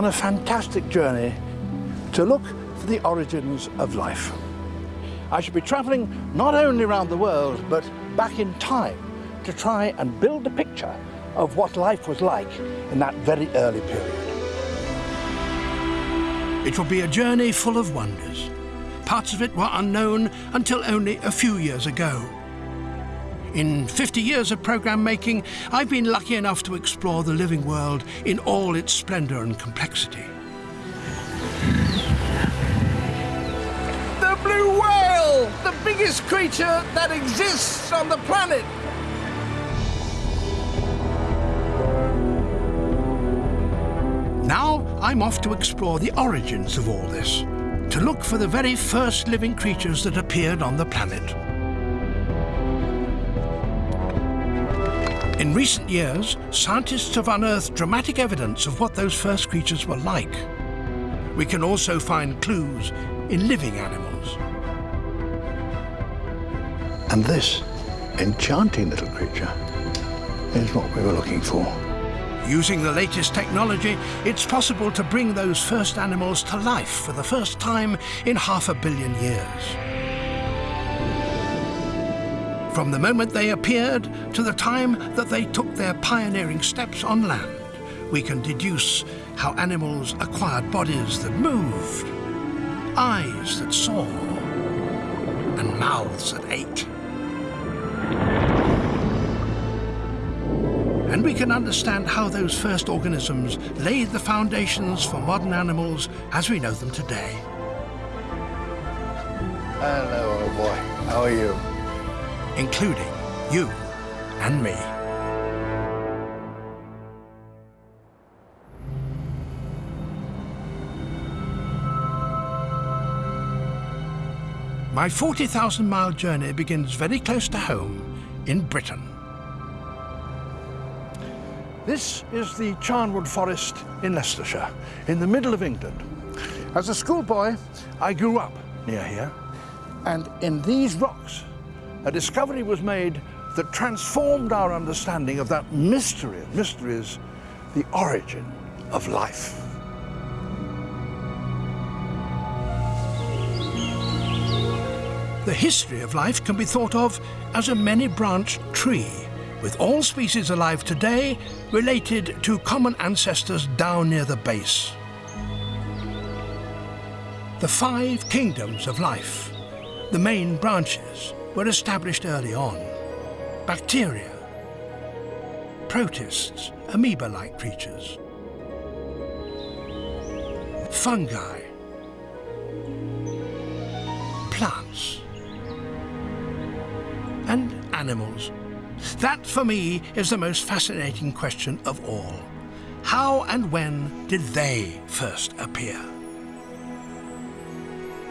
On a fantastic journey to look for the origins of life. I shall be travelling not only around the world, but back in time to try and build a picture of what life was like in that very early period. It will be a journey full of wonders. Parts of it were unknown until only a few years ago. In 50 years of programme making, I've been lucky enough to explore the living world in all its splendour and complexity. The blue whale! The biggest creature that exists on the planet! Now I'm off to explore the origins of all this, to look for the very first living creatures that appeared on the planet. In recent years, scientists have unearthed dramatic evidence of what those first creatures were like. We can also find clues in living animals. And this enchanting little creature is what we were looking for. Using the latest technology, it's possible to bring those first animals to life for the first time in half a billion years. From the moment they appeared to the time that they took their pioneering steps on land, we can deduce how animals acquired bodies that moved, eyes that saw, and mouths that ate. And we can understand how those first organisms laid the foundations for modern animals as we know them today. Hello, old boy. How are you? Including you and me. My 40,000 mile journey begins very close to home in Britain. This is the Charnwood Forest in Leicestershire, in the middle of England. As a schoolboy, I grew up near here, and in these rocks a discovery was made that transformed our understanding of that mystery of mysteries, the origin of life. The history of life can be thought of as a many-branched tree, with all species alive today related to common ancestors down near the base. The five kingdoms of life, the main branches, were established early on. Bacteria, protists, amoeba-like creatures, fungi, plants, and animals. That, for me, is the most fascinating question of all. How and when did they first appear?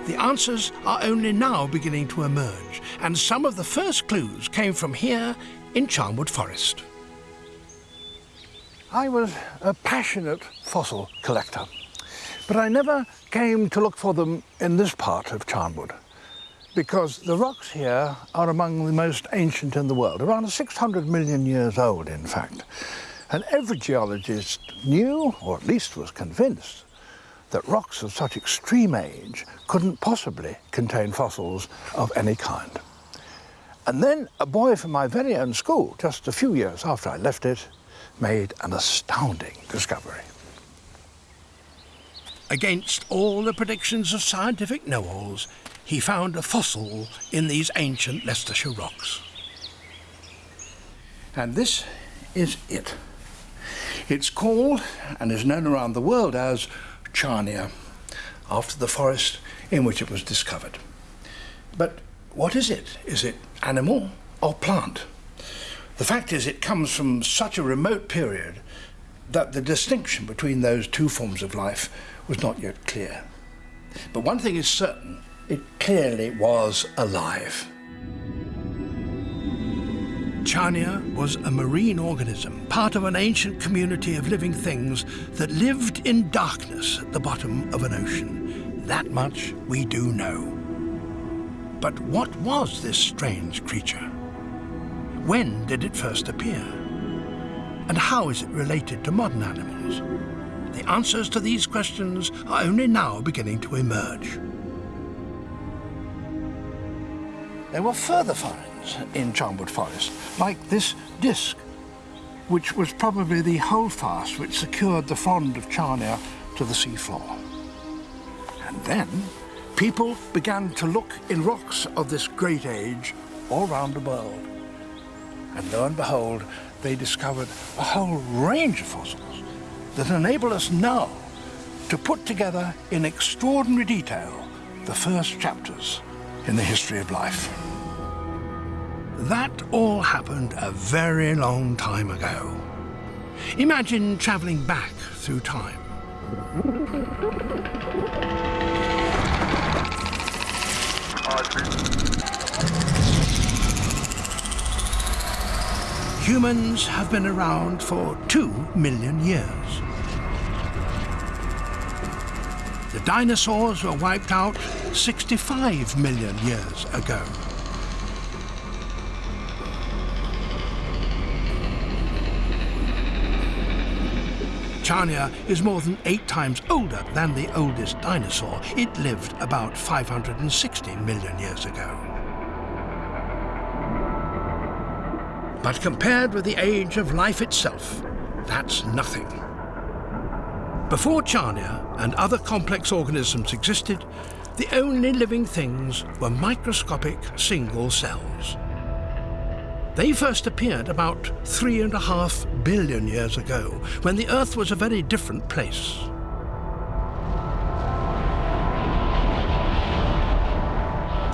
The answers are only now beginning to emerge, and some of the first clues came from here in Charnwood Forest. I was a passionate fossil collector, but I never came to look for them in this part of Charnwood because the rocks here are among the most ancient in the world, around 600 million years old, in fact. And every geologist knew, or at least was convinced, that rocks of such extreme age couldn't possibly contain fossils of any kind. And then a boy from my very own school, just a few years after I left it, made an astounding discovery. Against all the predictions of scientific know-alls, he found a fossil in these ancient Leicestershire rocks. And this is it. It's called, and is known around the world as, Charnia, after the forest in which it was discovered. But what is it? Is it animal or plant? The fact is it comes from such a remote period that the distinction between those two forms of life was not yet clear. But one thing is certain, it clearly was alive. Charnia was a marine organism, part of an ancient community of living things that lived in darkness at the bottom of an ocean. That much we do know. But what was this strange creature? When did it first appear? And how is it related to modern animals? The answers to these questions are only now beginning to emerge. There were further finds in Charnwood Forest, like this disc, which was probably the holdfast which secured the frond of Charnia to the seafloor. And then people began to look in rocks of this great age all round the world. And lo and behold, they discovered a whole range of fossils that enable us now to put together in extraordinary detail the first chapters in the history of life. That all happened a very long time ago. Imagine travelling back through time. Humans have been around for two million years. The dinosaurs were wiped out 65 million years ago. Charnia is more than eight times older than the oldest dinosaur. It lived about 560 million years ago. But compared with the age of life itself, that's nothing. Before Charnia and other complex organisms existed, the only living things were microscopic single cells. They first appeared about three and a half billion years ago, when the Earth was a very different place.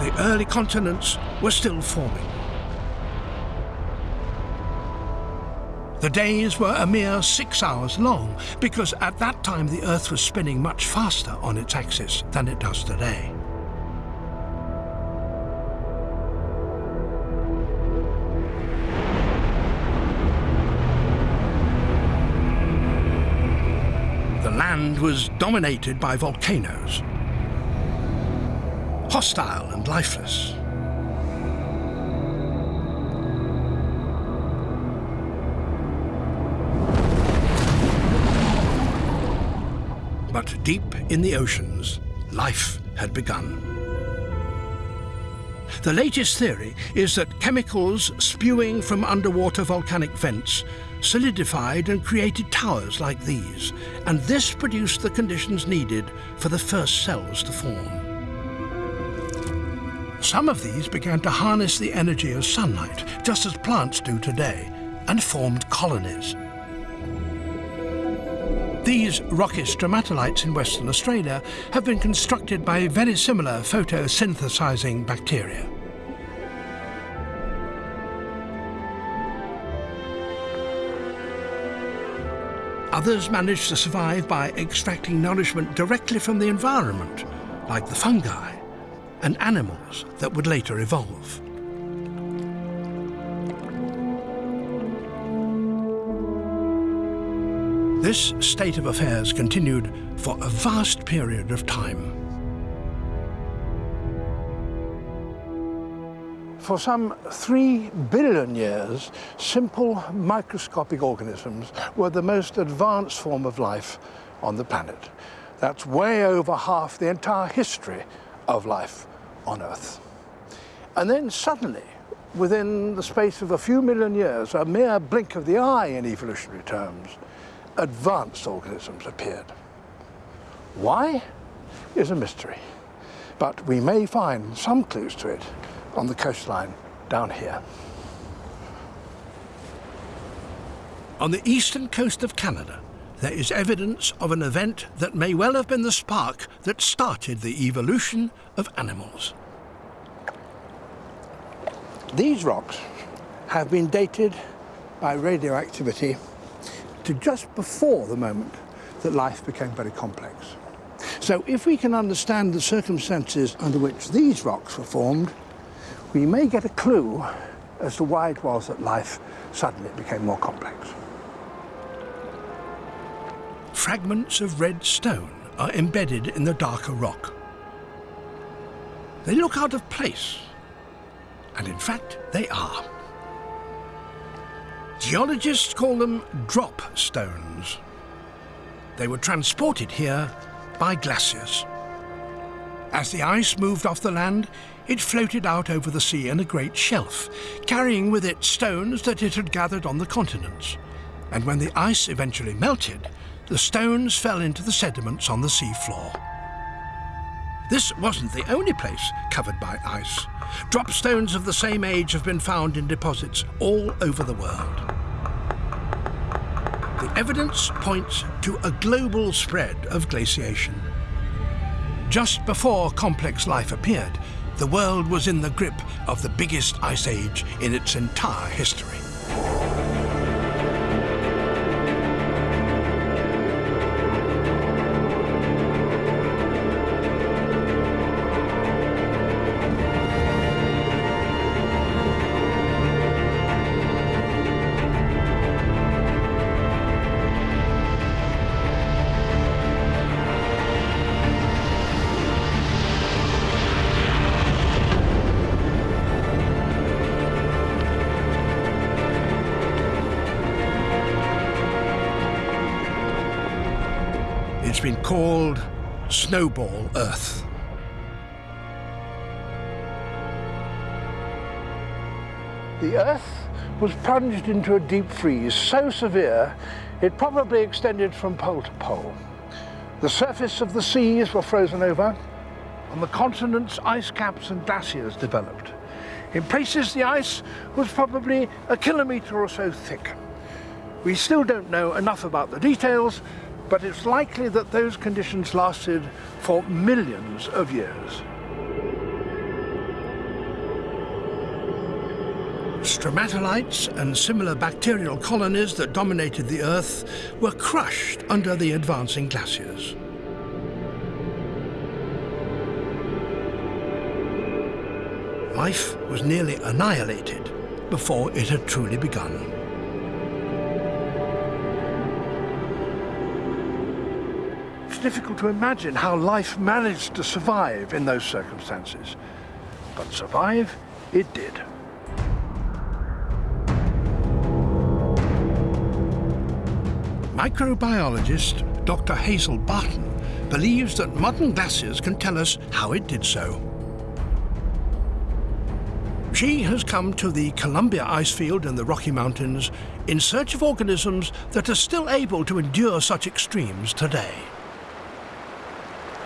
The early continents were still forming. The days were a mere six hours long, because at that time the Earth was spinning much faster on its axis than it does today. Land was dominated by volcanoes. Hostile and lifeless. But deep in the oceans, life had begun. The latest theory is that chemicals spewing from underwater volcanic vents solidified and created towers like these, and this produced the conditions needed for the first cells to form. Some of these began to harness the energy of sunlight, just as plants do today, and formed colonies. These rocky stromatolites in Western Australia have been constructed by very similar photosynthesizing bacteria. Others manage to survive by extracting nourishment directly from the environment, like the fungi and animals that would later evolve. This state of affairs continued for a vast period of time. For some three billion years, simple microscopic organisms were the most advanced form of life on the planet. That's way over half the entire history of life on Earth. And then suddenly, within the space of a few million years, a mere blink of the eye in evolutionary terms, advanced organisms appeared. Why is a mystery, but we may find some clues to it on the coastline down here. On the eastern coast of Canada, there is evidence of an event that may well have been the spark that started the evolution of animals. These rocks have been dated by radioactivity to just before the moment that life became very complex. So if we can understand the circumstances under which these rocks were formed, we may get a clue as to why it was that life suddenly became more complex. Fragments of red stone are embedded in the darker rock. They look out of place, and in fact they are. Geologists call them drop stones. They were transported here by glaciers. As the ice moved off the land, it floated out over the sea in a great shelf, carrying with it stones that it had gathered on the continents. And when the ice eventually melted, the stones fell into the sediments on the sea floor. This wasn't the only place covered by ice. Drop stones of the same age have been found in deposits all over the world. The evidence points to a global spread of glaciation. Just before complex life appeared, the world was in the grip of the biggest ice age in its entire history. Snowball Earth. The Earth was plunged into a deep freeze so severe it probably extended from pole to pole. The surface of the seas were frozen over. On the continents, ice caps and glaciers developed. In places, the ice was probably a kilometre or so thick. We still don't know enough about the details, but it's likely that those conditions lasted for millions of years. Stromatolites and similar bacterial colonies that dominated the Earth were crushed under the advancing glaciers. Life was nearly annihilated before it had truly begun. Difficult to imagine how life managed to survive in those circumstances. But survive it did. Microbiologist Dr. Hazel Barton believes that modern glaciers can tell us how it did so. She has come to the Columbia icefield in the Rocky Mountains in search of organisms that are still able to endure such extremes today.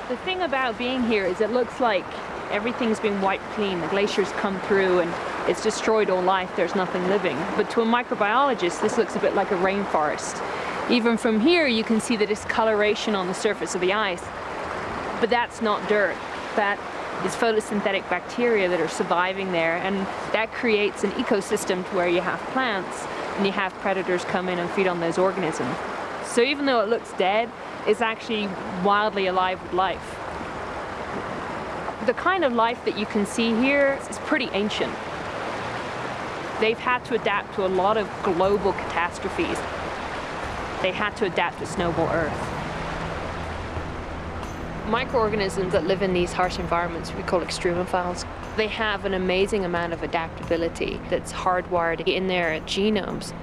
The thing about being here is it looks like everything's been wiped clean. The glaciers come through and it's destroyed all life. There's nothing living. But to a microbiologist, this looks a bit like a rainforest. Even from here, you can see the discoloration on the surface of the ice. But that's not dirt. That is photosynthetic bacteria that are surviving there. And that creates an ecosystem to where you have plants and you have predators come in and feed on those organisms. So even though it looks dead, it's actually wildly alive with life. The kind of life that you can see here is pretty ancient. They've had to adapt to a lot of global catastrophes. They had to adapt to snowball Earth. Microorganisms that live in these harsh environments we call extremophiles. They have an amazing amount of adaptability that's hardwired in their genomes.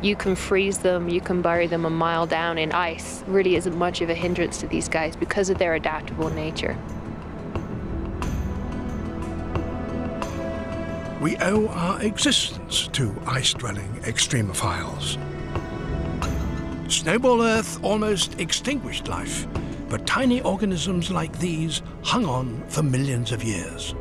You can freeze them, you can bury them a mile down in ice. Really isn't much of a hindrance to these guys because of their adaptable nature. We owe our existence to ice-dwelling extremophiles. Snowball Earth almost extinguished life, but tiny organisms like these hung on for millions of years.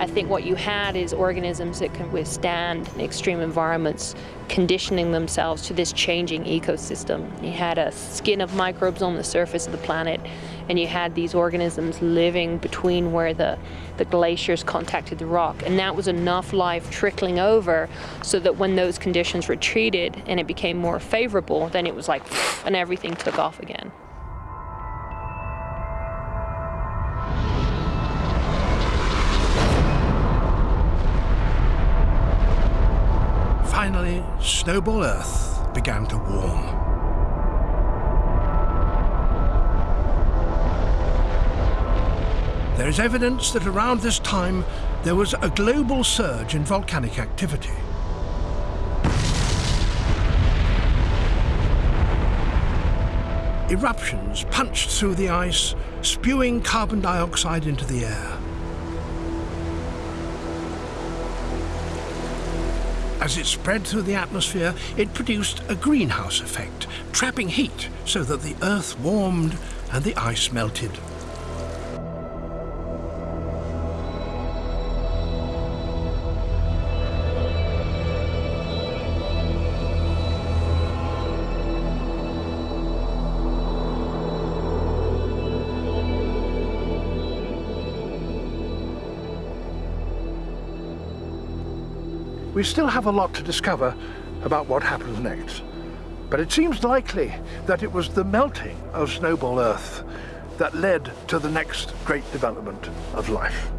I think what you had is organisms that can withstand extreme environments, conditioning themselves to this changing ecosystem. You had a skin of microbes on the surface of the planet, and you had these organisms living between where the, the glaciers contacted the rock. And that was enough life trickling over so that when those conditions retreated and it became more favorable, then it was like, and everything took off again. Finally, Snowball Earth began to warm. There is evidence that around this time there was a global surge in volcanic activity. Eruptions punched through the ice, spewing carbon dioxide into the air. As it spread through the atmosphere, it produced a greenhouse effect, trapping heat so that the Earth warmed and the ice melted. We still have a lot to discover about what happens next. But it seems likely that it was the melting of Snowball Earth that led to the next great development of life.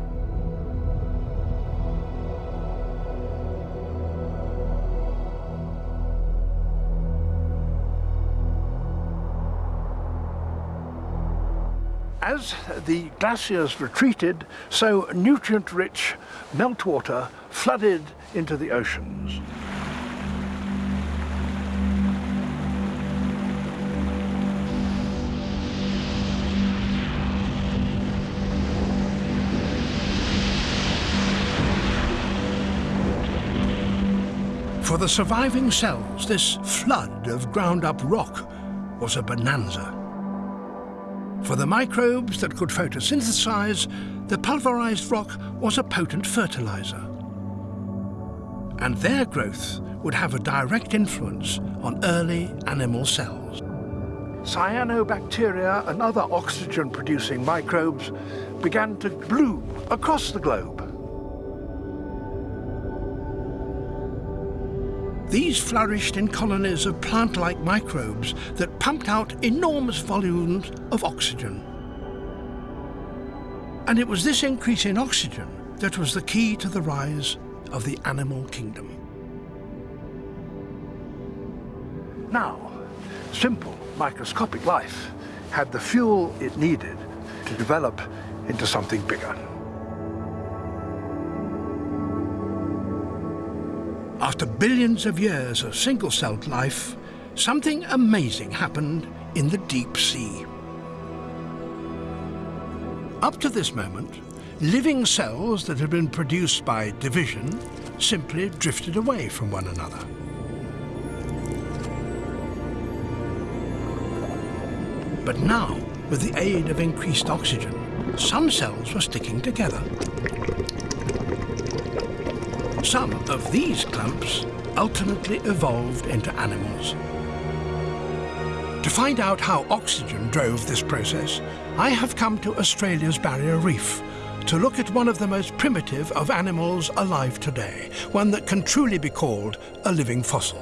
As the glaciers retreated, so nutrient-rich meltwater flooded into the oceans. For the surviving cells, this flood of ground-up rock was a bonanza. For the microbes that could photosynthesize, the pulverized rock was a potent fertilizer. And their growth would have a direct influence on early animal cells. Cyanobacteria and other oxygen-producing microbes began to bloom across the globe. These flourished in colonies of plant-like microbes that pumped out enormous volumes of oxygen. And it was this increase in oxygen that was the key to the rise of the animal kingdom. Now, simple microscopic life had the fuel it needed to develop into something bigger. After billions of years of single-celled life, something amazing happened in the deep sea. Up to this moment, living cells that had been produced by division simply drifted away from one another. But now, with the aid of increased oxygen, some cells were sticking together. Some of these clumps ultimately evolved into animals. To find out how oxygen drove this process, I have come to Australia's Barrier Reef to look at one of the most primitive of animals alive today, one that can truly be called a living fossil.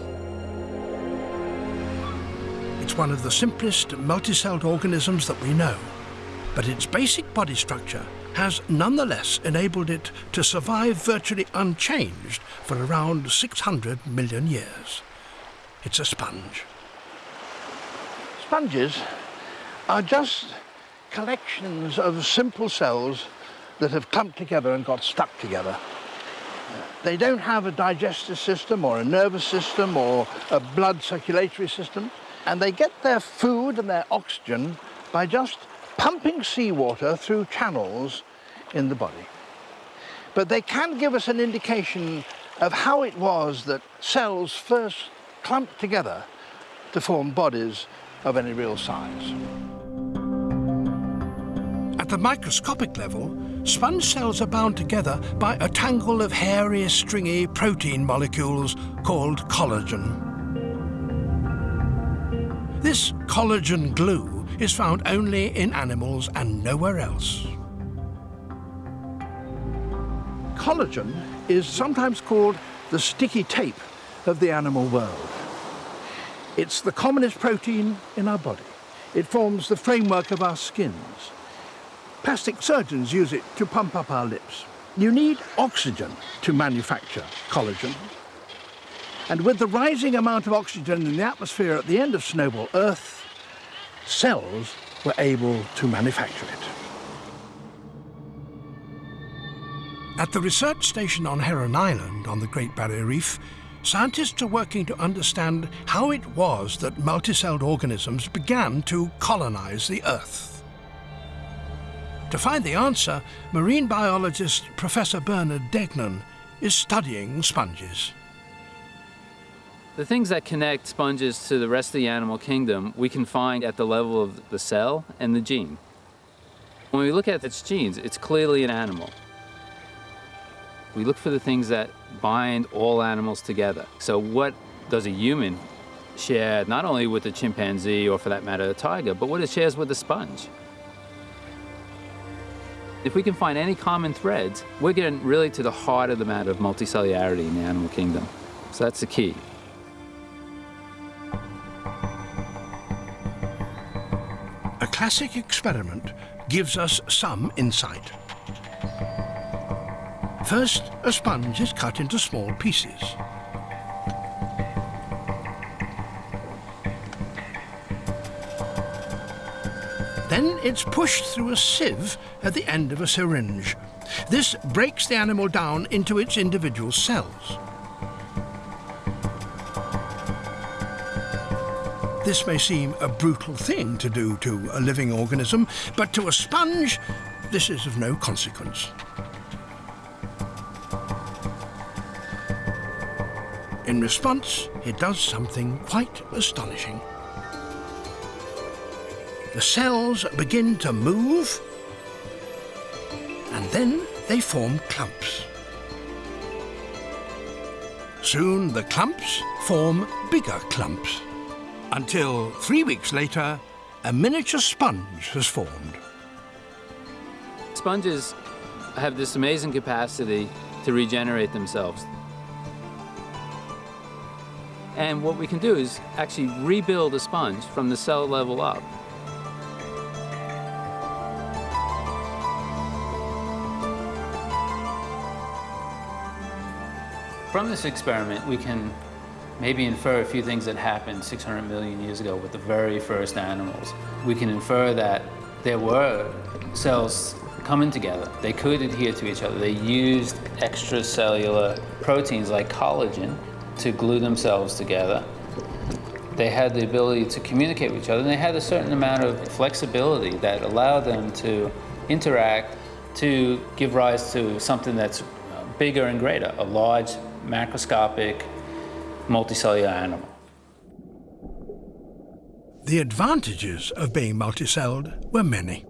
It's one of the simplest multicelled organisms that we know, but its basic body structure has nonetheless enabled it to survive virtually unchanged for around 600 million years. It's a sponge. Sponges are just collections of simple cells that have clumped together and got stuck together. They don't have a digestive system or a nervous system or a blood circulatory system, and they get their food and their oxygen by just pumping seawater through channels in the body. But they can give us an indication of how it was that cells first clumped together to form bodies of any real size. At the microscopic level, sponge cells are bound together by a tangle of hairy, stringy protein molecules called collagen. This collagen glue is found only in animals and nowhere else. Collagen is sometimes called the sticky tape of the animal world. It's the commonest protein in our body. It forms the framework of our skins. Plastic surgeons use it to pump up our lips. You need oxygen to manufacture collagen. And with the rising amount of oxygen in the atmosphere at the end of Snowball Earth, cells were able to manufacture it. At the research station on Heron Island on the Great Barrier Reef, scientists are working to understand how it was that multicelled organisms began to colonize the Earth. To find the answer, marine biologist Professor Bernard Degnan is studying sponges. The things that connect sponges to the rest of the animal kingdom we can find at the level of the cell and the gene. When we look at its genes, it's clearly an animal. We look for the things that bind all animals together. So what does a human share not only with the chimpanzee or for that matter the tiger, but what it shares with a sponge? If we can find any common threads, we're getting really to the heart of the matter of multicellularity in the animal kingdom. So that's the key. A classic experiment gives us some insight. First, a sponge is cut into small pieces. Then it's pushed through a sieve at the end of a syringe. This breaks the animal down into its individual cells. This may seem a brutal thing to do to a living organism, but to a sponge, this is of no consequence. In response, it does something quite astonishing. The cells begin to move, and then they form clumps. Soon the clumps form bigger clumps until three weeks later, a miniature sponge has formed. Sponges have this amazing capacity to regenerate themselves. And what we can do is actually rebuild a sponge from the cell level up. From this experiment, we can maybe infer a few things that happened 600 million years ago with the very first animals. We can infer that there were cells coming together. They could adhere to each other. They used extracellular proteins like collagen to glue themselves together. They had the ability to communicate with each other, and they had a certain amount of flexibility that allowed them to interact to give rise to something that's bigger and greater, a large macroscopic multicellular animal. The advantages of being multicelled were many.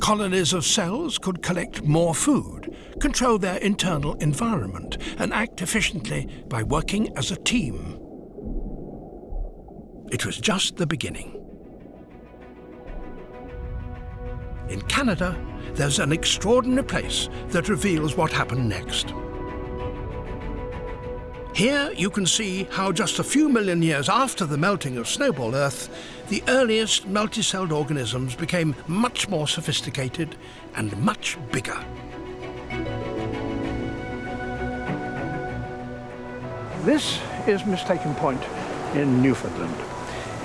Colonies of cells could collect more food, control their internal environment, and act efficiently by working as a team. It was just the beginning. In Canada, there's an extraordinary place that reveals what happened next. Here you can see how just a few million years after the melting of snowball Earth, the earliest multicelled organisms became much more sophisticated and much bigger. This is Mistaken Point in Newfoundland.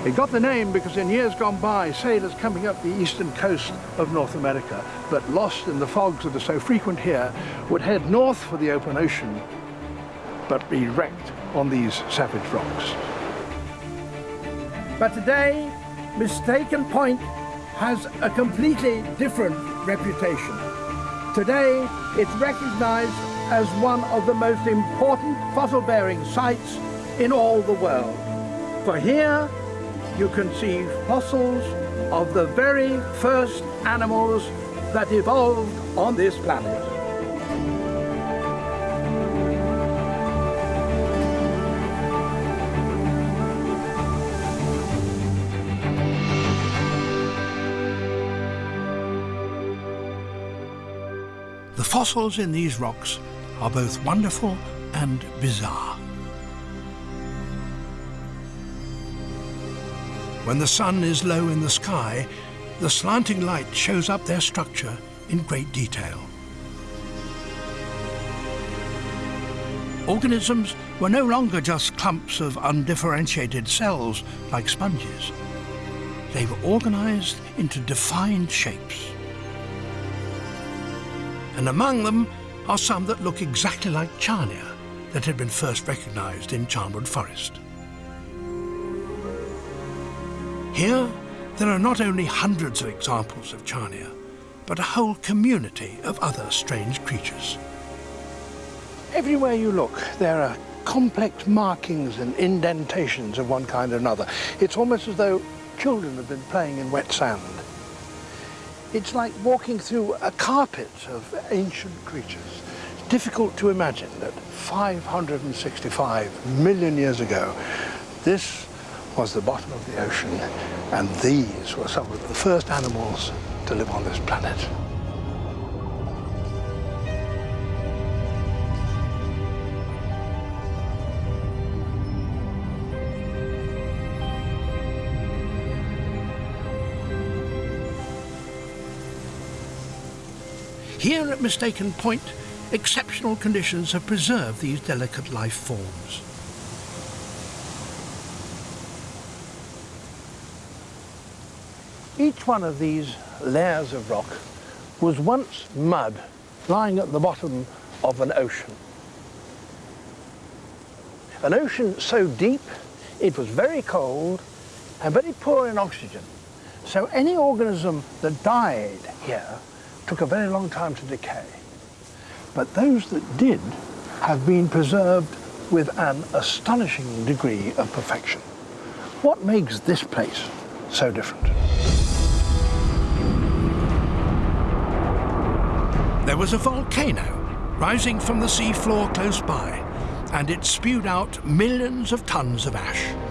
It got the name because in years gone by, sailors coming up the eastern coast of North America, but lost in the fogs that are so frequent here, would head north for the open ocean but be wrecked on these savage rocks. But today, Mistaken Point has a completely different reputation. Today, it's recognized as one of the most important fossil-bearing sites in all the world. For here, you can see fossils of the very first animals that evolved on this planet. Fossils in these rocks are both wonderful and bizarre. When the sun is low in the sky, the slanting light shows up their structure in great detail. Organisms were no longer just clumps of undifferentiated cells like sponges. They were organized into defined shapes and among them are some that look exactly like Charnia, that had been first recognised in Charnwood Forest. Here, there are not only hundreds of examples of Charnia, but a whole community of other strange creatures. Everywhere you look, there are complex markings and indentations of one kind or another. It's almost as though children have been playing in wet sand. It's like walking through a carpet of ancient creatures. It's difficult to imagine that 565 million years ago, this was the bottom of the ocean, and these were some of the first animals to live on this planet. Here at Mistaken Point, exceptional conditions have preserved these delicate life forms. Each one of these layers of rock was once mud lying at the bottom of an ocean. An ocean so deep it was very cold and very poor in oxygen. So any organism that died here took a very long time to decay. But those that did have been preserved with an astonishing degree of perfection. What makes this place so different? There was a volcano rising from the seafloor close by, and it spewed out millions of tons of ash.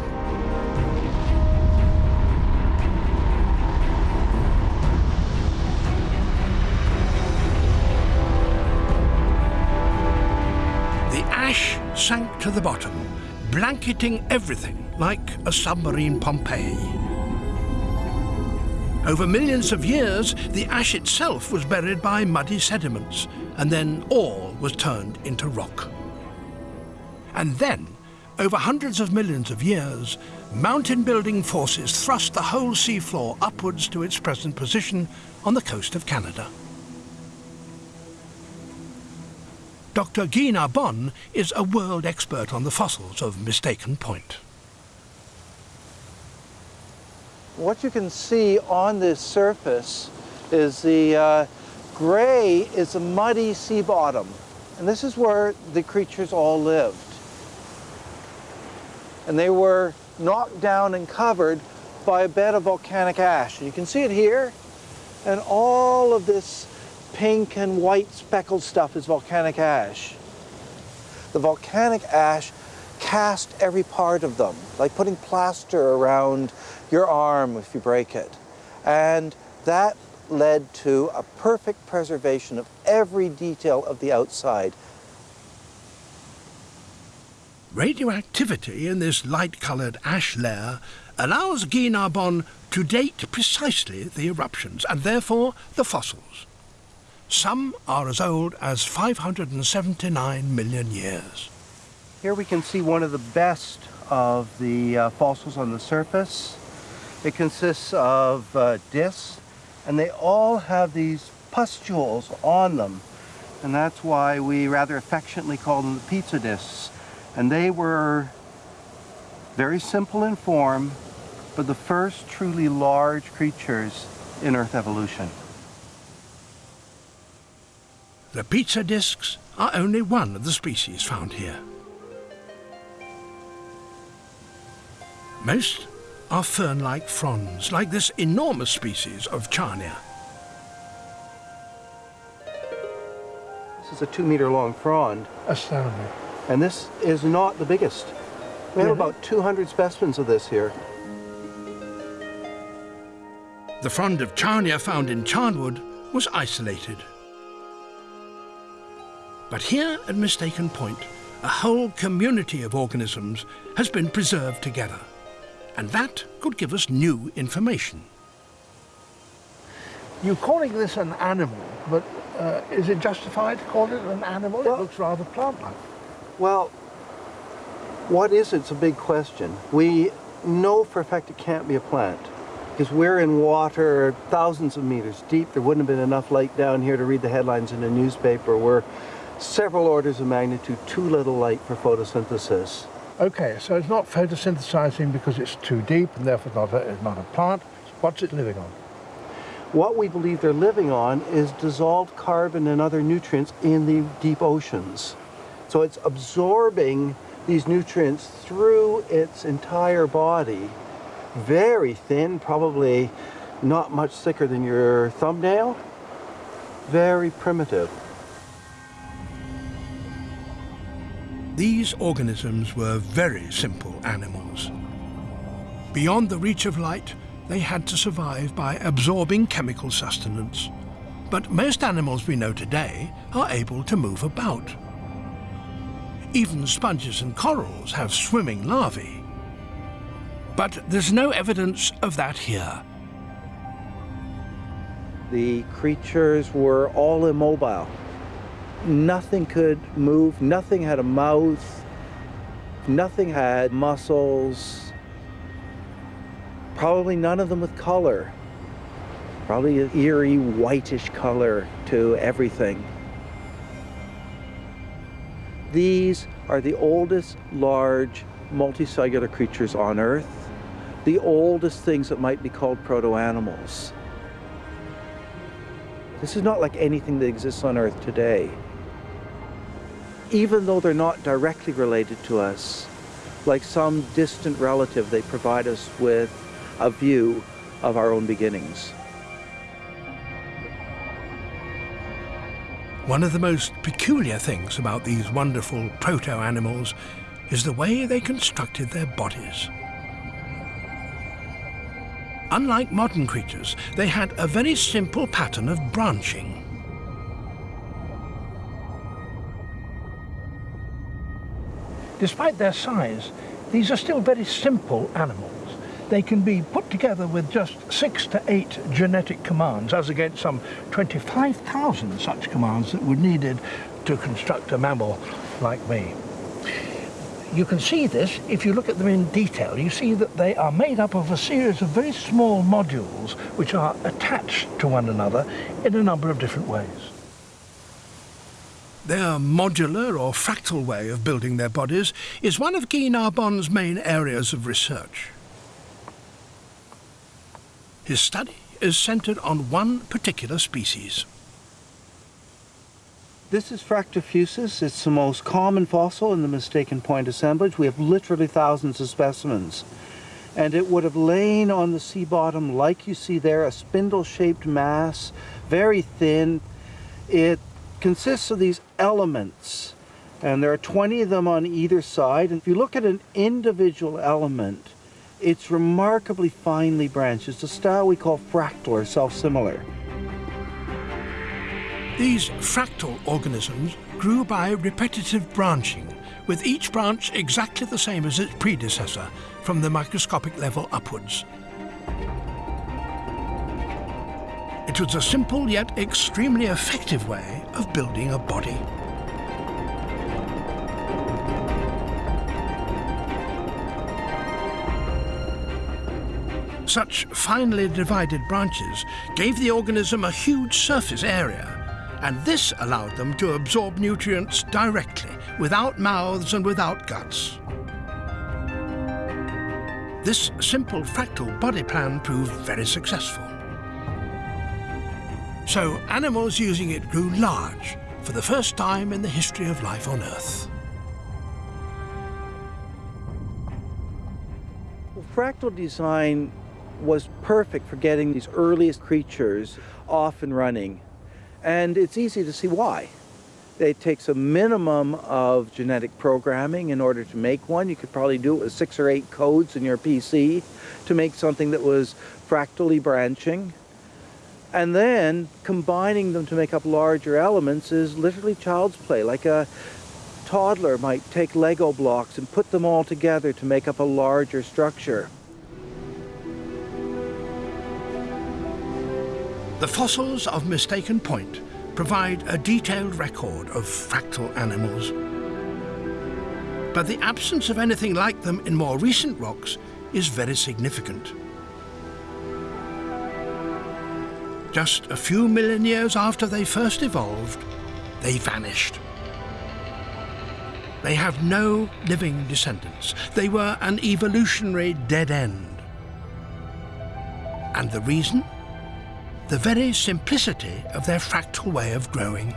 Sank to the bottom, blanketing everything like a submarine Pompeii. Over millions of years, the ash itself was buried by muddy sediments, and then all was turned into rock. And then, over hundreds of millions of years, mountain-building forces thrust the whole seafloor upwards to its present position on the coast of Canada. Dr. Guy Narbonne is a world expert on the fossils of Mistaken Point. what you can see on this surface is the uh, gray is a muddy sea bottom. And this is where the creatures all lived. And they were knocked down and covered by a bed of volcanic ash. You can see it here. And all of this pink and white speckled stuff is volcanic ash. The volcanic ash cast every part of them, like putting plaster around your arm if you break it. And that led to a perfect preservation of every detail of the outside. Radioactivity in this light-coloured ash layer allows Guy Narbonne to date precisely the eruptions and therefore the fossils. Some are as old as 579 million years. Here we can see one of the best of the uh, fossils on the surface. It consists of uh, discs and they all have these pustules on them. And that's why we rather affectionately call them the pizza discs. And they were very simple in form, but the first truly large creatures in Earth evolution. The pizza discs are only one of the species found here. Most are fern-like fronds, like this enormous species of Charnia. This is a two meter long frond, Astounding. and this is not the biggest. We have about 200 specimens of this here. The frond of Charnia found in Charnwood was isolated. But here at Mistaken Point, a whole community of organisms has been preserved together. And that could give us new information. You're calling this an animal, but uh, is it justified to call it an animal? Well- it looks rather plant-like. Well, what is it? it's a big question. We know for a fact it can't be a plant because we're in water thousands of meters deep. There wouldn't have been enough light down here to read the headlines in a newspaper. We're several orders of magnitude too little light for photosynthesis. Okay, so it's not photosynthesizing because it's too deep and therefore not a, it's not a plant. What's it living on? What we believe they're living on is dissolved carbon and other nutrients in the deep oceans. So it's absorbing these nutrients through its entire body. Very thin, probably not much thicker than your thumbnail. Very primitive. These organisms were very simple animals. Beyond the reach of light, they had to survive by absorbing chemical sustenance. But most animals we know today are able to move about. Even sponges and corals have swimming larvae. But there's no evidence of that here. The creatures were all immobile. Nothing could move, nothing had a mouth, nothing had muscles, probably none of them with color. Probably an eerie whitish color to everything. These are the oldest large multicellular creatures on Earth, the oldest things that might be called proto-animals. This is not like anything that exists on Earth today. Even though they're not directly related to us, like some distant relative, they provide us with a view of our own beginnings. One of the most peculiar things about these wonderful proto-animals is the way they constructed their bodies. Unlike modern creatures, they had a very simple pattern of branching. Despite their size, these are still very simple animals. They can be put together with just six to eight genetic commands, as against some 25,000 such commands that were needed to construct a mammal like me. You can see this if you look at them in detail. You see that they are made up of a series of very small modules which are attached to one another in a number of different ways. Their modular or fractal way of building their bodies is one of Guy Narbonne's main areas of research. His study is centred on one particular species. This is Fractofusus. It's the most common fossil in the mistaken point assemblage. We have literally thousands of specimens. And it would have lain on the sea bottom like you see there, a spindle-shaped mass, very thin. It consists of these elements, and there are 20 of them on either side. And if you look at an individual element, it's remarkably finely branched. It's a style we call fractal or self-similar. These fractal organisms grew by repetitive branching, with each branch exactly the same as its predecessor, from the microscopic level upwards. It was a simple yet extremely effective way of building a body. Such finely divided branches gave the organism a huge surface area, and this allowed them to absorb nutrients directly, without mouths and without guts. This simple fractal body plan proved very successful. So animals using it grew large for the first time in the history of life on Earth. Well, fractal design was perfect for getting these earliest creatures off and running. And it's easy to see why. It takes a minimum of genetic programming in order to make one. You could probably do it with six or eight codes in your PC to make something that was fractally branching. And then combining them to make up larger elements is literally child's play. Like a toddler might take Lego blocks and put them all together to make up a larger structure. The fossils of Mistaken Point provide a detailed record of fractal animals. But the absence of anything like them in more recent rocks is very significant. Just a few million years after they first evolved, they vanished. They have no living descendants. They were an evolutionary dead end. And the reason? The very simplicity of their fractal way of growing.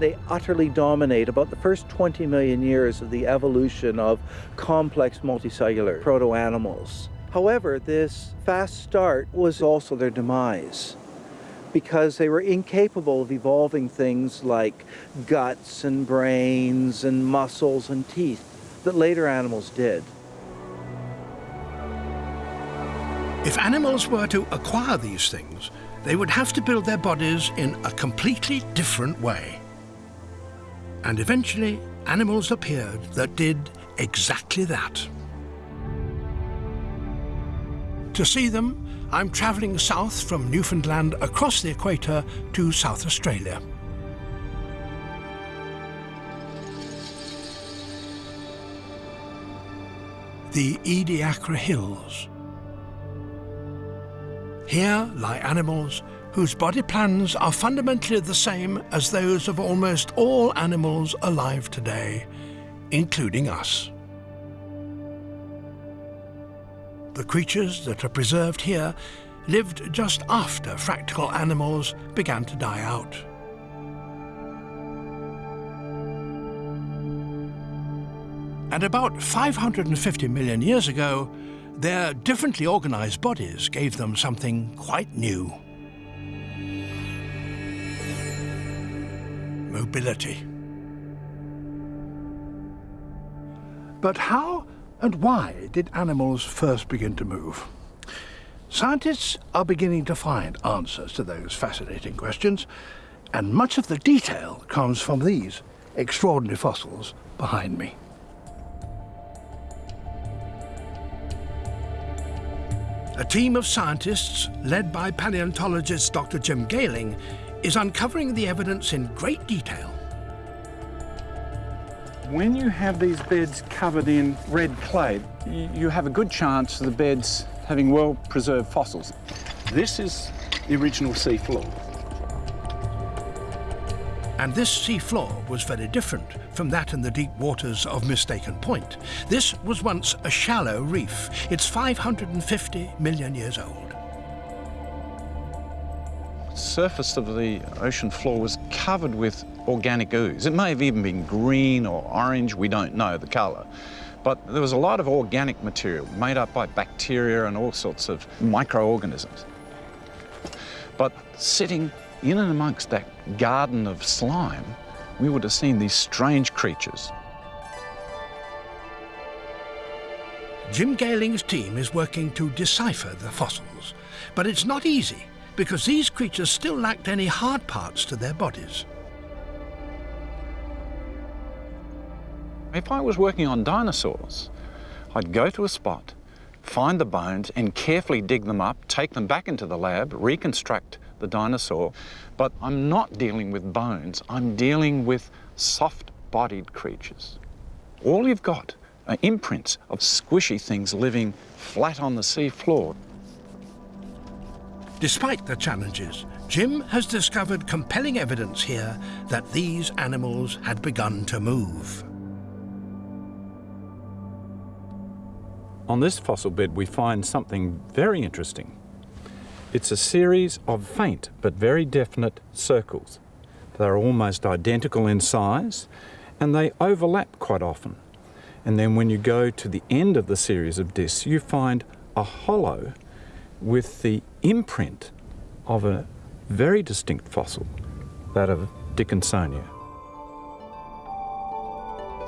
They utterly dominate about the first 20 million years of the evolution of complex multicellular proto-animals. However, this fast start was also their demise because they were incapable of evolving things like guts and brains and muscles and teeth that later animals did. If animals were to acquire these things, they would have to build their bodies in a completely different way. And eventually, animals appeared that did exactly that. To see them, I'm travelling south from Newfoundland across the equator to South Australia. The Ediacara Hills. Here lie animals whose body plans are fundamentally the same as those of almost all animals alive today, including us. The creatures that are preserved here lived just after fractal animals began to die out. And about 550 million years ago, their differently organized bodies gave them something quite new. Mobility. But how and why did animals first begin to move? Scientists are beginning to find answers to those fascinating questions, and much of the detail comes from these extraordinary fossils behind me. A team of scientists, led by paleontologist Dr. Jim Gehling, is uncovering the evidence in great detail. When you have these beds covered in red clay, you have a good chance of the beds having well-preserved fossils. This is the original sea floor. And this sea floor was very different from that in the deep waters of Mistaken Point. This was once a shallow reef. It's 550 million years old. Surface of the ocean floor was covered with organic ooze. It may have even been green or orange, we don't know the colour. But there was a lot of organic material made up by bacteria and all sorts of microorganisms. But sitting in and amongst that garden of slime, we would have seen these strange creatures. Jim Gehling's team is working to decipher the fossils, but it's not easy because these creatures still lacked any hard parts to their bodies. If I was working on dinosaurs, I'd go to a spot, find the bones and carefully dig them up, take them back into the lab, reconstruct the dinosaur. But I'm not dealing with bones, I'm dealing with soft-bodied creatures. All you've got are imprints of squishy things living flat on the sea floor. Despite the challenges, Jim has discovered compelling evidence here that these animals had begun to move. On this fossil bed we find something very interesting. It's a series of faint but very definite circles. They're almost identical in size and they overlap quite often. And then when you go to the end of the series of discs, you find a hollow with the imprint of a very distinct fossil, that of Dickinsonia.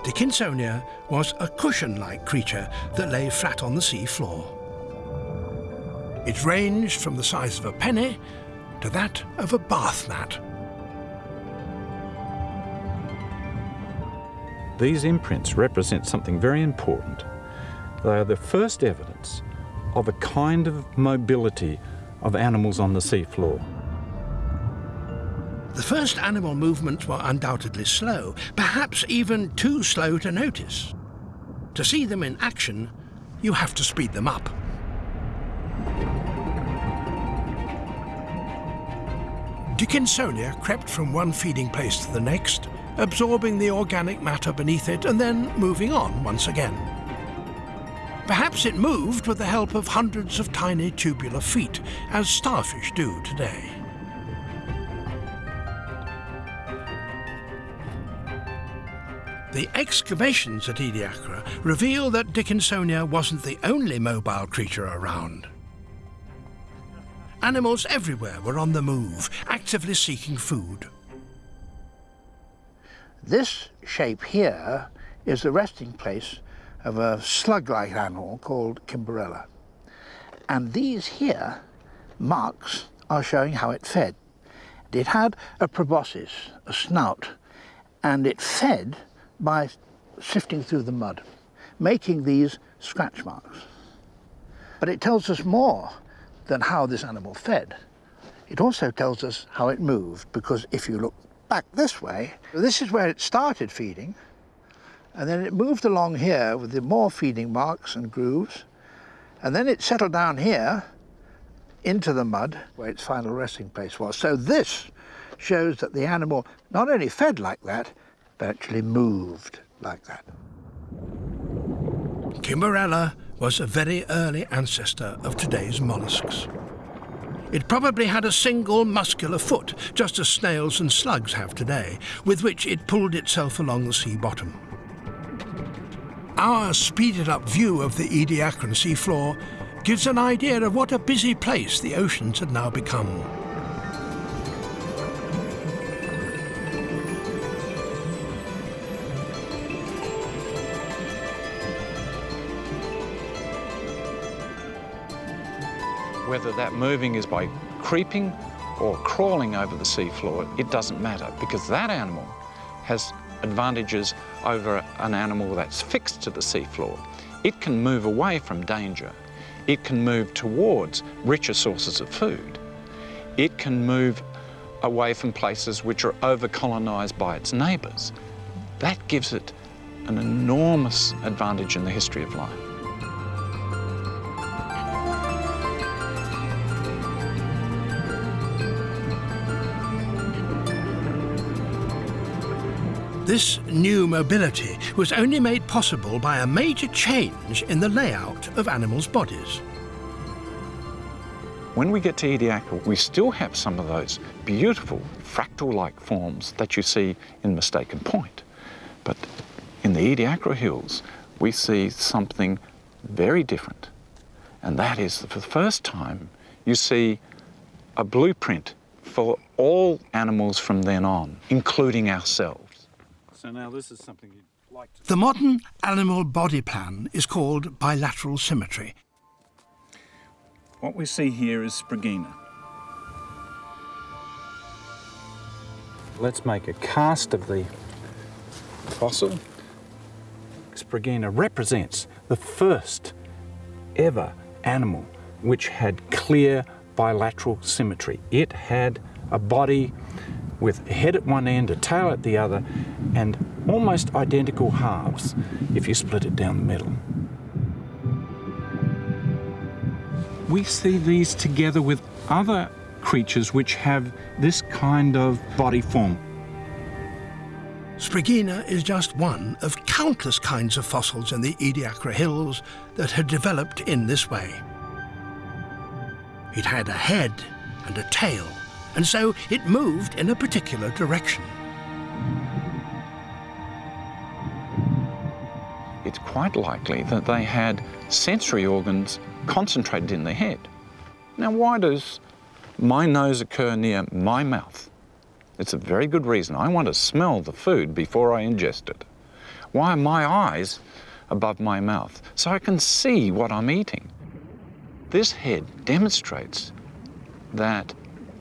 Dickinsonia was a cushion-like creature that lay flat on the sea floor. It ranged from the size of a penny to that of a bath mat. These imprints represent something very important. They are the first evidence of a kind of mobility of animals on the seafloor. The first animal movements were undoubtedly slow, perhaps even too slow to notice. To see them in action, you have to speed them up. Dickinsonia crept from one feeding place to the next, absorbing the organic matter beneath it and then moving on once again. Perhaps it moved with the help of hundreds of tiny tubular feet, as starfish do today. The excavations at Ediacara reveal that Dickinsonia wasn't the only mobile creature around. Animals everywhere were on the move, actively seeking food. This shape here is the resting place of a slug-like animal called Kimberella. And these here marks are showing how it fed. It had a proboscis, a snout, and it fed by sifting through the mud, making these scratch marks. But it tells us more than how this animal fed. It also tells us how it moved, because if you look back this way, this is where it started feeding, and then it moved along here with the more feeding marks and grooves, and then it settled down here into the mud where its final resting place was. So this shows that the animal not only fed like that, but actually moved like that. Kimberella was a very early ancestor of today's mollusks. It probably had a single muscular foot, just as snails and slugs have today, with which it pulled itself along the sea bottom. Our speeded up view of the Ediacaran seafloor gives an idea of what a busy place the oceans had now become. Whether that moving is by creeping or crawling over the seafloor, it doesn't matter because that animal has advantages over an animal that's fixed to the seafloor. It can move away from danger. It can move towards richer sources of food. It can move away from places which are over-colonized by its neighbors. That gives it an enormous advantage in the history of life. This new mobility was only made possible by a major change in the layout of animals' bodies. When we get to Ediacara, we still have some of those beautiful fractal-like forms that you see in Mistaken Point. But in the Ediacara Hills, we see something very different. And that is, for the first time, you see a blueprint for all animals from then on, including ourselves. So now this is something you'd like to... The modern animal body plan is called bilateral symmetry. What we see here is Spriggina. Let's make a cast of the fossil. Spriggina represents the first ever animal which had clear bilateral symmetry. It had a body with a head at one end, a tail at the other, and almost identical halves if you split it down the middle. We see these together with other creatures which have this kind of body form. Spriggina is just one of countless kinds of fossils in the Ediacara Hills that had developed in this way. It had a head and a tail, and so it moved in a particular direction. It's quite likely that they had sensory organs concentrated in their head. Now, why does my nose occur near my mouth? It's a very good reason. I want to smell the food before I ingest it. Why are my eyes above my mouth? So I can see what I'm eating. This head demonstrates that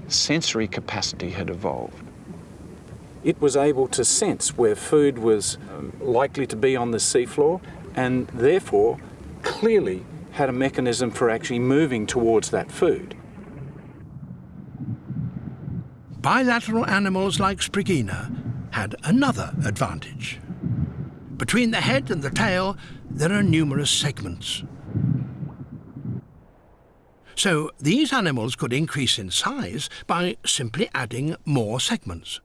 sensory capacity had evolved. It was able to sense where food was likely to be on the seafloor and therefore clearly had a mechanism for actually moving towards that food. Bilateral animals like Spriggina had another advantage. Between the head and the tail, there are numerous segments. So these animals could increase in size by simply adding more segments.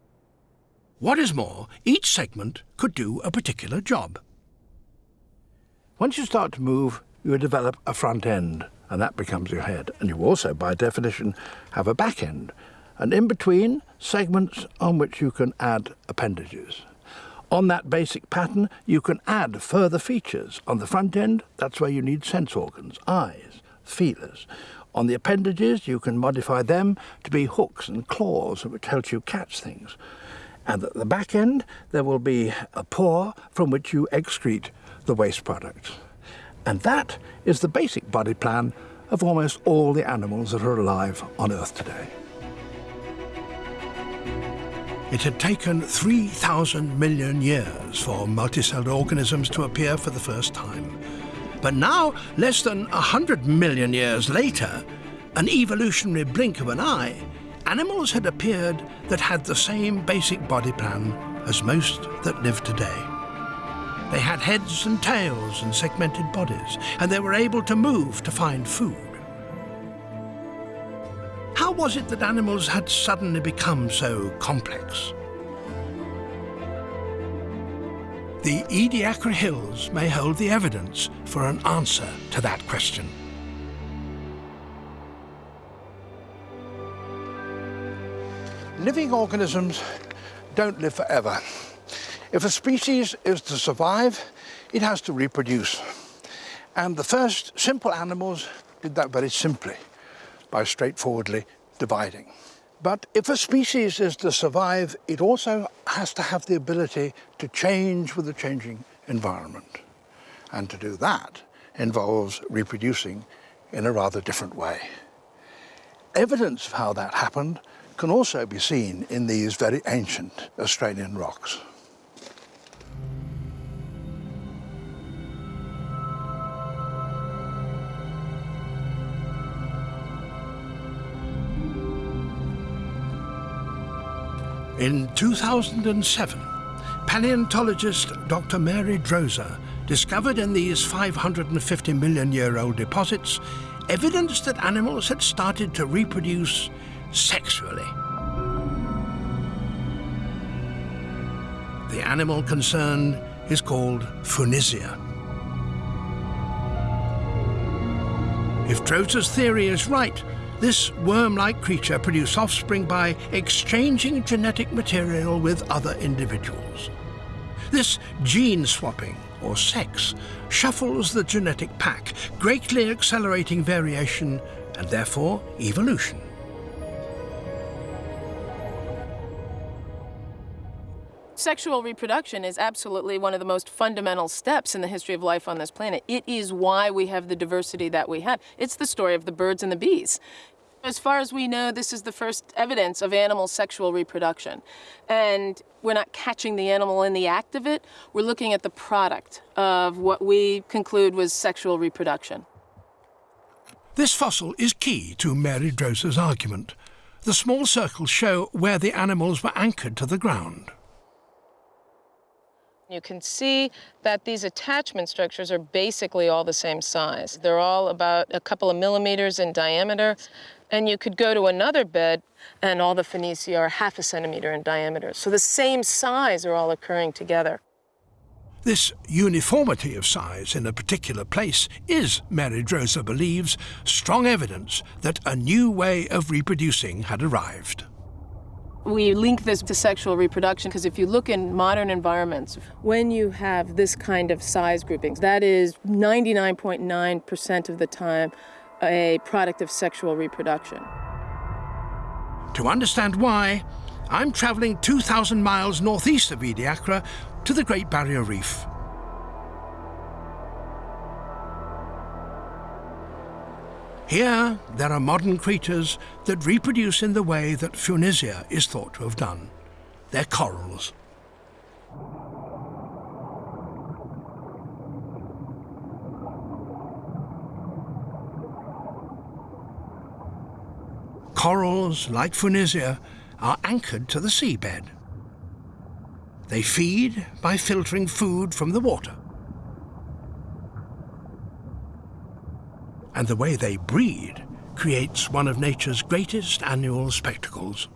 What is more, each segment could do a particular job. Once you start to move, you develop a front end, and that becomes your head. And you also, by definition, have a back end, and in between, segments on which you can add appendages. On that basic pattern, you can add further features. On the front end, that's where you need sense organs, eyes, feelers. On the appendages, you can modify them to be hooks and claws, which helps you catch things. And at the back end, there will be a pore from which you excrete the waste products. And that is the basic body plan of almost all the animals that are alive on Earth today. It had taken 3,000 million years for multicellular organisms to appear for the first time. But now, less than 100 million years later, an evolutionary blink of an eye, animals had appeared that had the same basic body plan as most that live today. They had heads and tails and segmented bodies, and they were able to move to find food. How was it that animals had suddenly become so complex? The Ediacara Hills may hold the evidence for an answer to that question. Living organisms don't live forever. If a species is to survive, it has to reproduce. And the first simple animals did that very simply by straightforwardly dividing. But if a species is to survive, it also has to have the ability to change with the changing environment. And to do that involves reproducing in a rather different way. Evidence of how that happened can also be seen in these very ancient Australian rocks. In 2007, paleontologist Dr. Mary Droser discovered in these 550 million year old deposits evidence that animals had started to reproduce sexually. The animal concerned is called Funisia. If Droser's theory is right, this worm-like creature produced offspring by exchanging genetic material with other individuals. This gene swapping, or sex, shuffles the genetic pack, greatly accelerating variation and therefore evolution. Sexual reproduction is absolutely one of the most fundamental steps in the history of life on this planet. It is why we have the diversity that we have. It's the story of the birds and the bees. As far as we know, this is the first evidence of animal sexual reproduction. And we're not catching the animal in the act of it, we're looking at the product of what we conclude was sexual reproduction. This fossil is key to Mary Droser's argument. The small circles show where the animals were anchored to the ground. You can see that these attachment structures are basically all the same size. They're all about a couple of millimeters in diameter. And you could go to another bed and all the Phoenicia are half a centimeter in diameter. So the same size are all occurring together. This uniformity of size in a particular place is, Mary Droser believes, strong evidence that a new way of reproducing had arrived. We link this to sexual reproduction because if you look in modern environments, when you have this kind of size groupings, that is 99.9% of the time a product of sexual reproduction. To understand why, I'm travelling 2,000 miles northeast of Ediacara to the Great Barrier Reef. Here, there are modern creatures that reproduce in the way that Funisia is thought to have done. They're corals. Corals, like Funisia, are anchored to the seabed. They feed by filtering food from the water. And the way they breed creates one of nature's greatest annual spectacles.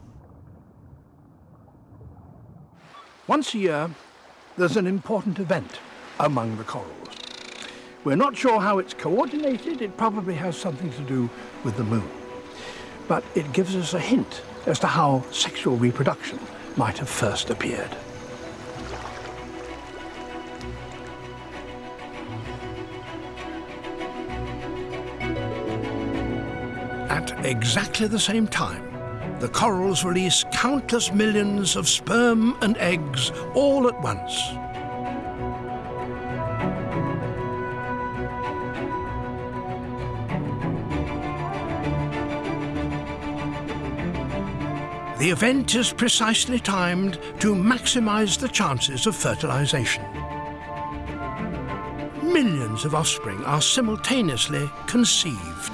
Once a year, there's an important event among the corals. We're not sure how it's coordinated. It probably has something to do with the moon. But it gives us a hint as to how sexual reproduction might have first appeared. At exactly the same time, the corals release countless millions of sperm and eggs all at once. The event is precisely timed to maximize the chances of fertilization. Millions of offspring are simultaneously conceived.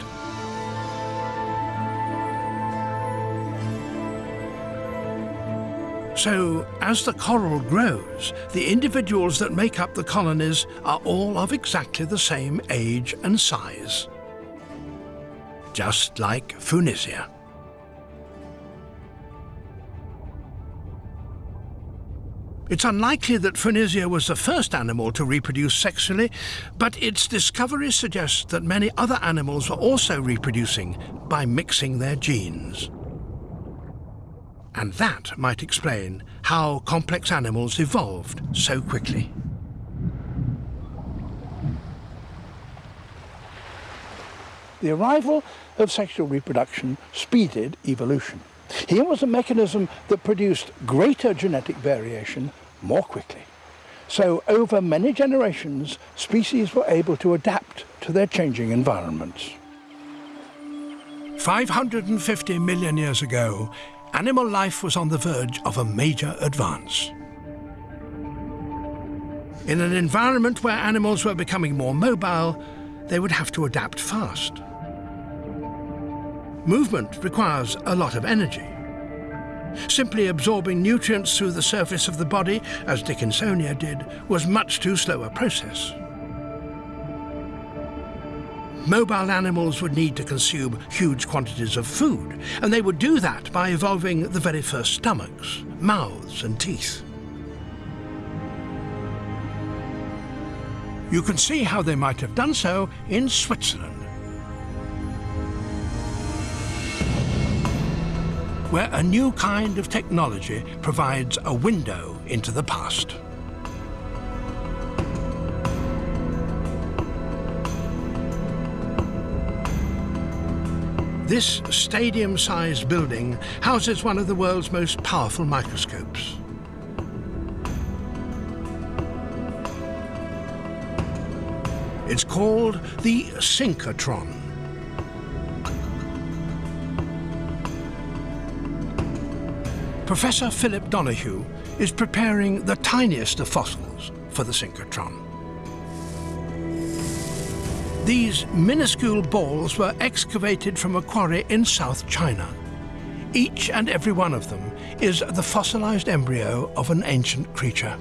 So, as the coral grows, the individuals that make up the colonies are all of exactly the same age and size. Just like Funisia. It's unlikely that Funisia was the first animal to reproduce sexually, but its discovery suggests that many other animals were also reproducing by mixing their genes. And that might explain how complex animals evolved so quickly. The arrival of sexual reproduction speeded evolution. Here was a mechanism that produced greater genetic variation more quickly. So over many generations, species were able to adapt to their changing environments. 550 million years ago, animal life was on the verge of a major advance. In an environment where animals were becoming more mobile, they would have to adapt fast. Movement requires a lot of energy. Simply absorbing nutrients through the surface of the body, as Dickinsonia did, was much too slow a process. Mobile animals would need to consume huge quantities of food, and they would do that by evolving the very first stomachs, mouths and teeth. You can see how they might have done so in Switzerland. Where a new kind of technology provides a window into the past. This stadium-sized building houses one of the world's most powerful microscopes. It's called the synchrotron. Professor Philip Donoghue is preparing the tiniest of fossils for the synchrotron. These minuscule balls were excavated from a quarry in South China. Each and every one of them is the fossilized embryo of an ancient creature.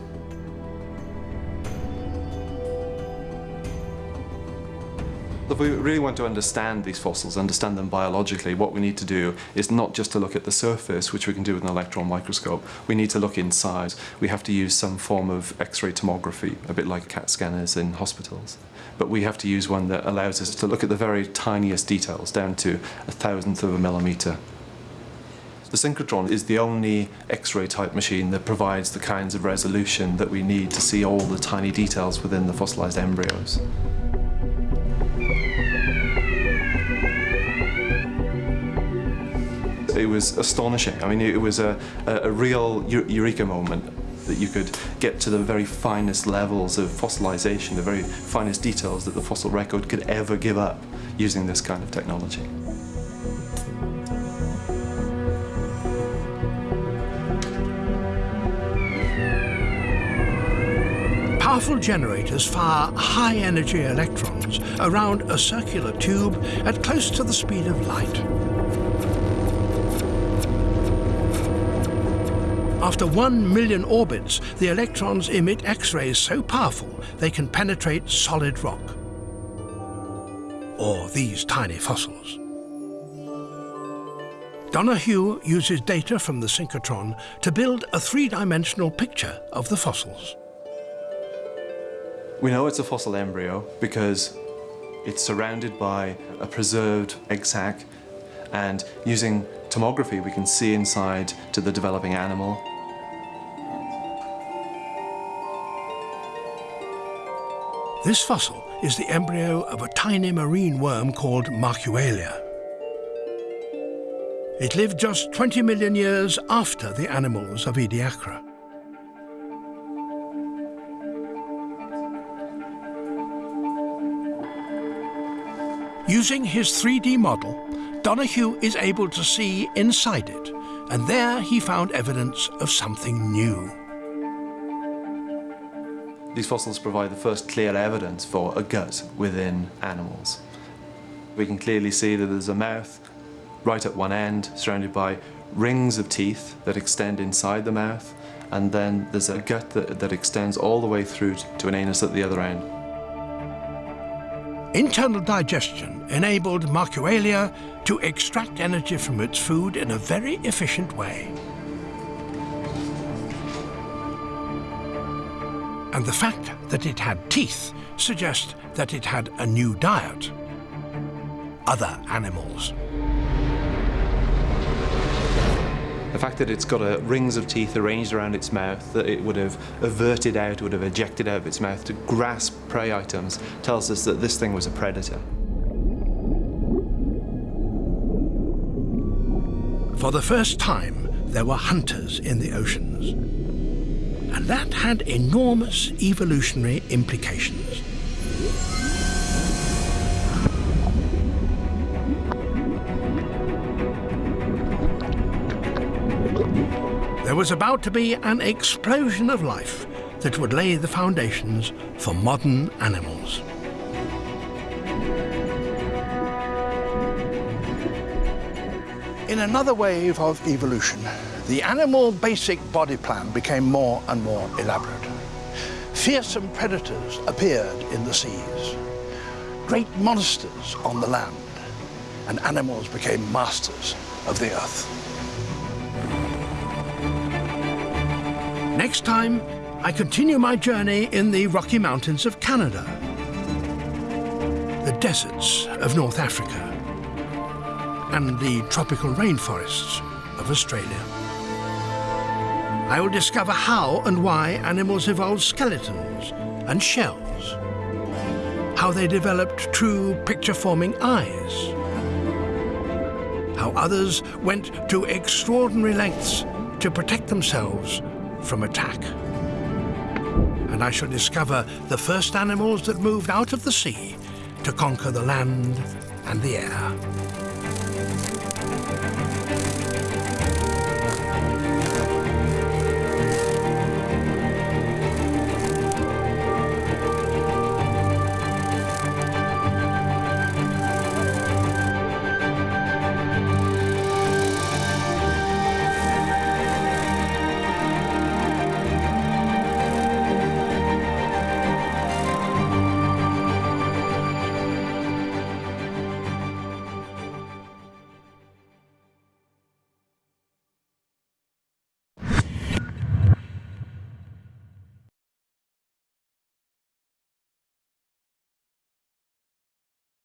We really want to understand these fossils, understand them biologically, what we need to do is not just to look at the surface, which we can do with an electron microscope. We need to look inside. We have to use some form of X-ray tomography, a bit like CAT scanners in hospitals. But we have to use one that allows us to look at the very tiniest details, down to a thousandth of a millimetre. The synchrotron is the only X-ray type machine that provides the kinds of resolution that we need to see all the tiny details within the fossilized embryos. It was astonishing. I mean, it was a, a, real eureka moment that you could get to the very finest levels of fossilization, the very finest details that the fossil record could ever give up using this kind of technology. Powerful generators fire high-energy electrons around a circular tube at close to the speed of light. After one million orbits, the electrons emit X-rays so powerful they can penetrate solid rock. Or these tiny fossils. Donoghue uses data from the synchrotron to build a three-dimensional picture of the fossils. We know it's a fossil embryo because it's surrounded by a preserved egg sac and using tomography we can see inside to the developing animal. This fossil is the embryo of a tiny marine worm called Markuelia. It lived just 20 million years after the animals of Ediacara. Using his 3D model, Donoghue is able to see inside it, and there he found evidence of something new. These fossils provide the first clear evidence for a gut within animals. We can clearly see that there's a mouth right at one end, surrounded by rings of teeth that extend inside the mouth, and then there's a gut that, that extends all the way through to an anus at the other end. Internal digestion enabled Markuelia to extract energy from its food in a very efficient way. And the fact that it had teeth suggests that it had a new diet. Other animals. The fact that it's got a, rings of teeth arranged around its mouth that it would have averted out, would have ejected out of its mouth to grasp prey items, tells us that this thing was a predator. For the first time, there were hunters in the oceans. And that had enormous evolutionary implications. There was about to be an explosion of life that would lay the foundations for modern animals. In another wave of evolution, the animal basic body plan became more and more elaborate. Fearsome predators appeared in the seas, great monsters on the land, and animals became masters of the earth. Next time, I continue my journey in the Rocky Mountains of Canada, the deserts of North Africa, and the tropical rainforests of Australia. I will discover how and why animals evolved skeletons and shells, how they developed true picture-forming eyes, how others went to extraordinary lengths to protect themselves from attack. And I shall discover the first animals that moved out of the sea to conquer the land and the air.